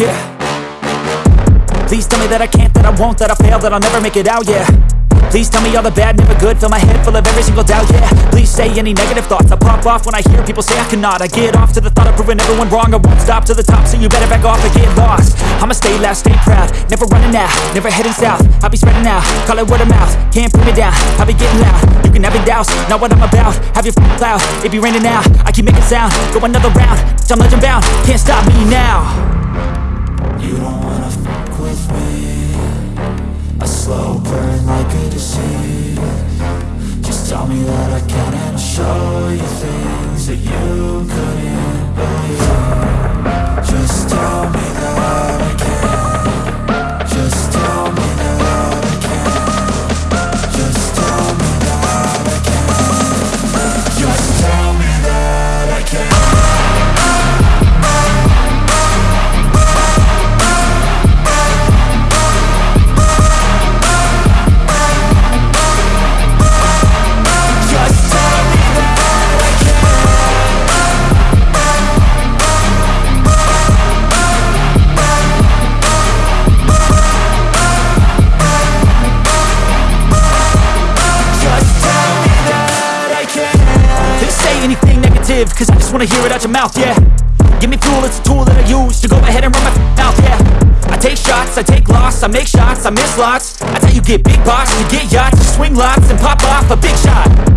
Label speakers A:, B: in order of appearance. A: yeah Please tell me that I can't, that I won't, that I fail, that I'll never make it out, yeah Please tell me all the bad, never good Fill my head full of every single doubt, yeah Please say any negative thoughts I pop off when I hear people say I cannot I get off to the thought of proving everyone wrong I won't stop to the top, so you better back off and get lost I'ma stay loud, stay proud Never running out, never heading south I'll be spreading out, call it word of mouth Can't put me down, I'll be getting loud You can have your doubts, not what I'm about Have your f***ing cloud, it be raining now I keep making sound, go another round I'm legend bound, can't stop me now
B: good to see
A: live Cause I just wanna hear it out your mouth, yeah Give me fuel, it's a tool that I use To go ahead and run my mouth, yeah I take shots, I take loss I make shots, I miss lots That's how you get big boss, you get yachts You swing lots and pop off a big shot